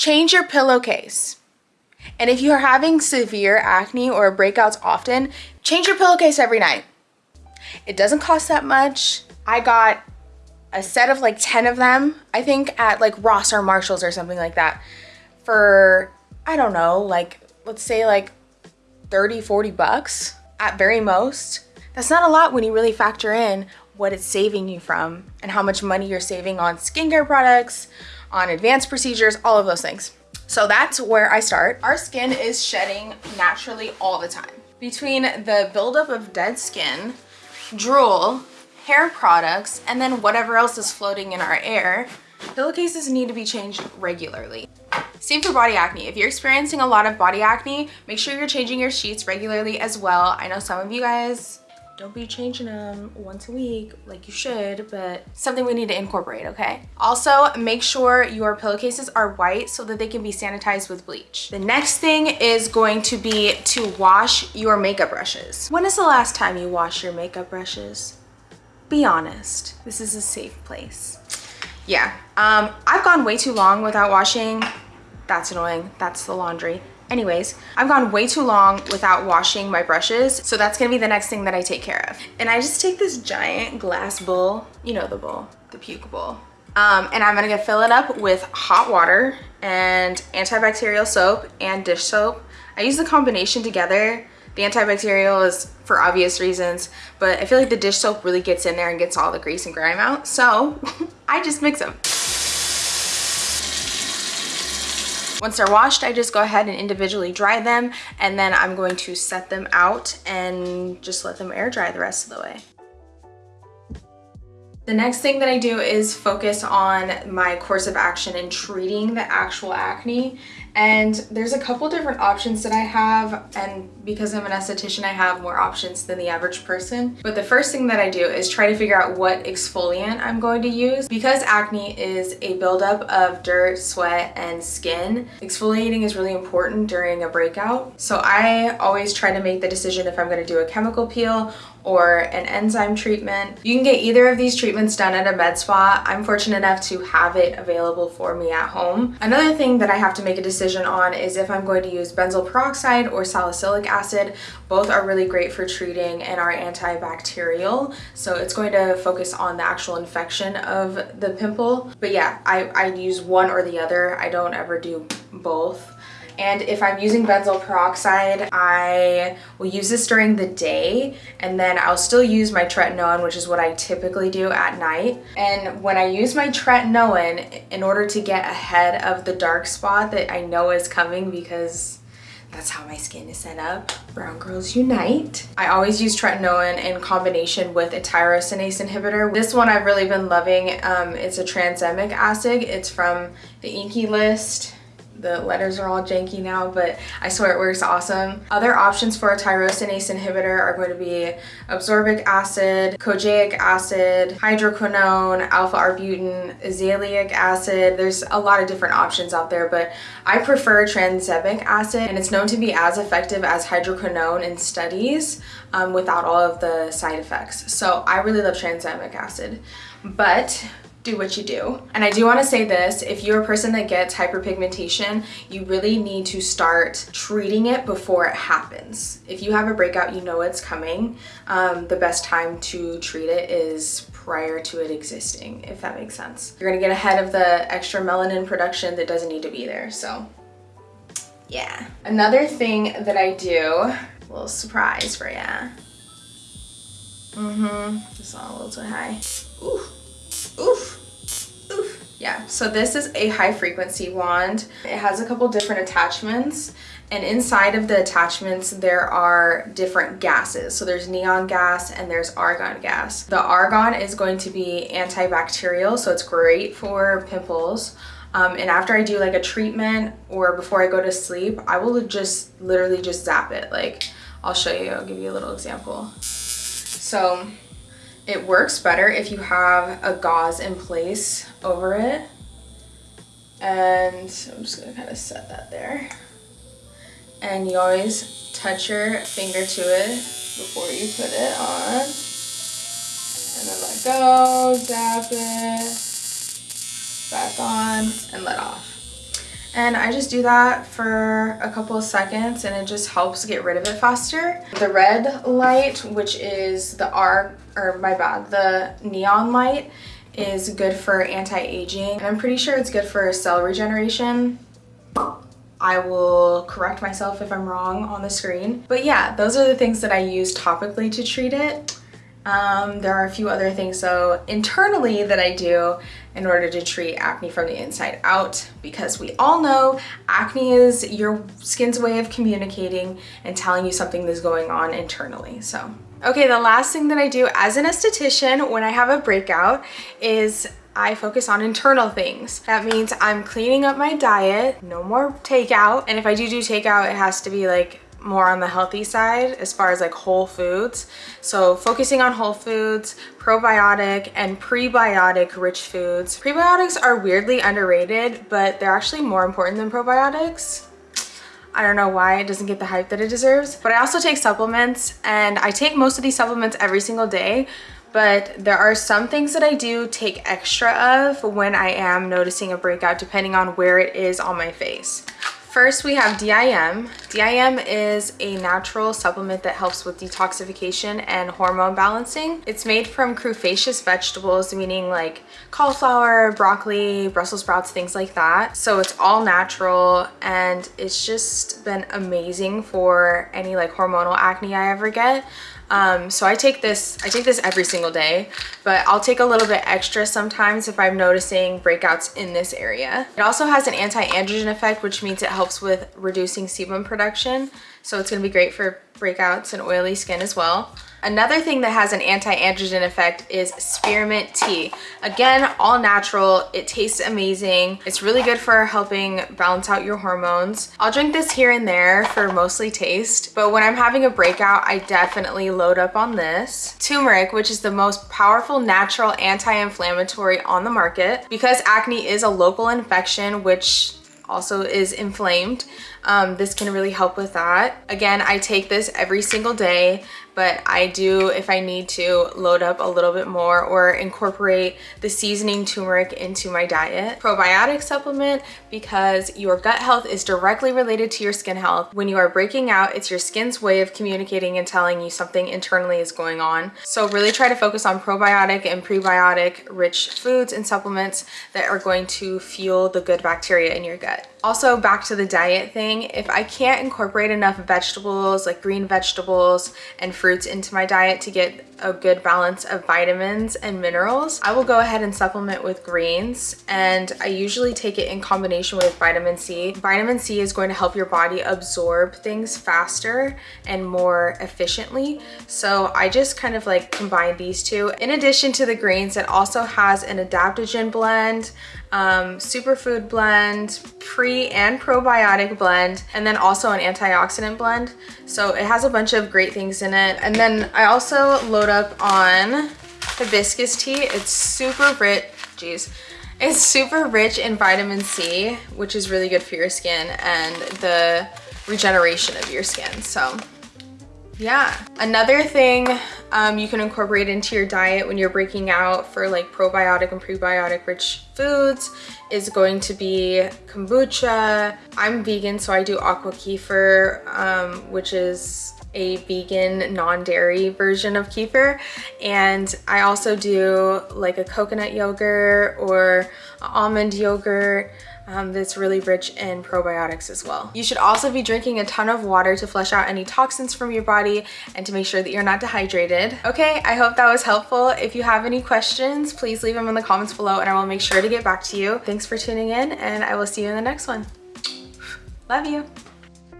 Change your pillowcase. And if you're having severe acne or breakouts often, change your pillowcase every night. It doesn't cost that much. I got a set of like 10 of them, I think at like Ross or Marshalls or something like that for, I don't know, like let's say like 30, 40 bucks at very most. That's not a lot when you really factor in what it's saving you from and how much money you're saving on skincare products, on advanced procedures, all of those things. So that's where I start. Our skin is shedding naturally all the time. Between the buildup of dead skin, drool, hair products, and then whatever else is floating in our air, pillowcases need to be changed regularly. Same for body acne. If you're experiencing a lot of body acne, make sure you're changing your sheets regularly as well. I know some of you guys don't be changing them once a week like you should, but something we need to incorporate, okay? Also, make sure your pillowcases are white so that they can be sanitized with bleach. The next thing is going to be to wash your makeup brushes. When is the last time you washed your makeup brushes? Be honest, this is a safe place. Yeah, um, I've gone way too long without washing. That's annoying, that's the laundry. Anyways, I've gone way too long without washing my brushes, so that's gonna be the next thing that I take care of. And I just take this giant glass bowl, you know the bowl, the puke bowl. Um, and I'm gonna fill it up with hot water and antibacterial soap and dish soap. I use the combination together. The antibacterial is for obvious reasons, but I feel like the dish soap really gets in there and gets all the grease and grime out. So I just mix them. Once they're washed, I just go ahead and individually dry them and then I'm going to set them out and just let them air dry the rest of the way. The next thing that I do is focus on my course of action in treating the actual acne and there's a couple different options that I have and because I'm an esthetician I have more options than the average person but the first thing that I do is try to figure out what exfoliant I'm going to use because acne is a buildup of dirt sweat and skin exfoliating is really important during a breakout so I always try to make the decision if I'm going to do a chemical peel or an enzyme treatment. You can get either of these treatments done at a med spa. I'm fortunate enough to have it available for me at home. Another thing that I have to make a decision on is if I'm going to use benzoyl peroxide or salicylic acid. Both are really great for treating and are antibacterial. So it's going to focus on the actual infection of the pimple. But yeah, I, I use one or the other. I don't ever do both. And if I'm using benzoyl peroxide, I will use this during the day and then I'll still use my tretinoin, which is what I typically do at night. And when I use my tretinoin, in order to get ahead of the dark spot that I know is coming because that's how my skin is set up. Brown Girls Unite. I always use tretinoin in combination with a tyrosinase inhibitor. This one I've really been loving. Um, it's a tranexamic acid. It's from the INKEY List the letters are all janky now, but I swear it works awesome. Other options for a tyrosinase inhibitor are going to be absorbic acid, kojic acid, hydroquinone, alpha-arbutin, azelaic acid. There's a lot of different options out there, but I prefer tranexamic acid, and it's known to be as effective as hydroquinone in studies um, without all of the side effects. So I really love tranexamic acid. But do what you do. And I do want to say this, if you're a person that gets hyperpigmentation, you really need to start treating it before it happens. If you have a breakout, you know it's coming. Um, the best time to treat it is prior to it existing, if that makes sense. You're gonna get ahead of the extra melanin production that doesn't need to be there, so yeah. Another thing that I do, a little surprise for ya. Mm-hmm, just a little too high. Ooh. Oof. Oof. Yeah, so this is a high frequency wand. It has a couple different attachments and inside of the attachments there are different gases so there's neon gas and there's argon gas the argon is going to be antibacterial so it's great for pimples um, and after I do like a treatment or before I go to sleep I will just literally just zap it like I'll show you I'll give you a little example so it works better if you have a gauze in place over it. And I'm just gonna kind of set that there. And you always touch your finger to it before you put it on. And then let go, zap it, back on, and let off. And I just do that for a couple of seconds and it just helps get rid of it faster. The red light, which is the R, or my bad, the neon light is good for anti-aging. I'm pretty sure it's good for cell regeneration. I will correct myself if I'm wrong on the screen. But yeah, those are the things that I use topically to treat it. Um, there are a few other things though internally that I do in order to treat acne from the inside out because we all know acne is your skin's way of communicating and telling you something that's going on internally. So, okay, the last thing that I do as an esthetician when I have a breakout is I focus on internal things. That means I'm cleaning up my diet, no more takeout. And if I do do takeout, it has to be like more on the healthy side as far as like whole foods. So focusing on whole foods, probiotic and prebiotic rich foods. Prebiotics are weirdly underrated, but they're actually more important than probiotics. I don't know why it doesn't get the hype that it deserves. But I also take supplements and I take most of these supplements every single day. But there are some things that I do take extra of when I am noticing a breakout depending on where it is on my face. First, we have DIM. DIM is a natural supplement that helps with detoxification and hormone balancing. It's made from crustaceous vegetables, meaning like cauliflower, broccoli, Brussels sprouts, things like that. So it's all natural and it's just been amazing for any like hormonal acne I ever get. Um, so I take this, I take this every single day, but I'll take a little bit extra sometimes if I'm noticing breakouts in this area. It also has an anti-androgen effect, which means it helps with reducing sebum production. So it's gonna be great for breakouts and oily skin as well. Another thing that has an anti-androgen effect is spearmint tea. Again, all natural. It tastes amazing. It's really good for helping balance out your hormones. I'll drink this here and there for mostly taste, but when I'm having a breakout, I definitely load up on this. Turmeric, which is the most powerful natural anti-inflammatory on the market. Because acne is a local infection, which also is inflamed. Um, this can really help with that. Again, I take this every single day but I do, if I need to, load up a little bit more or incorporate the seasoning turmeric into my diet. Probiotic supplement because your gut health is directly related to your skin health. When you are breaking out, it's your skin's way of communicating and telling you something internally is going on. So really try to focus on probiotic and prebiotic rich foods and supplements that are going to fuel the good bacteria in your gut. Also back to the diet thing, if I can't incorporate enough vegetables like green vegetables and fruits into my diet to get a good balance of vitamins and minerals, I will go ahead and supplement with greens and I usually take it in combination with vitamin C. Vitamin C is going to help your body absorb things faster and more efficiently. So I just kind of like combine these two. In addition to the greens, it also has an adaptogen blend, um, superfood blend, pre and probiotic blend, and then also an antioxidant blend. So it has a bunch of great things in it. And then I also load up on hibiscus tea. It's super rich, geez. It's super rich in vitamin C, which is really good for your skin and the regeneration of your skin. So yeah. Another thing um, you can incorporate into your diet when you're breaking out for like probiotic and prebiotic rich foods is going to be kombucha. I'm vegan, so I do aqua kefir, um, which is a vegan non-dairy version of kefir and I also do like a coconut yogurt or almond yogurt um, that's really rich in probiotics as well. You should also be drinking a ton of water to flush out any toxins from your body and to make sure that you're not dehydrated. Okay, I hope that was helpful. If you have any questions, please leave them in the comments below and I will make sure to get back to you. Thanks for tuning in and I will see you in the next one. Love you.